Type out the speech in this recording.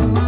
you.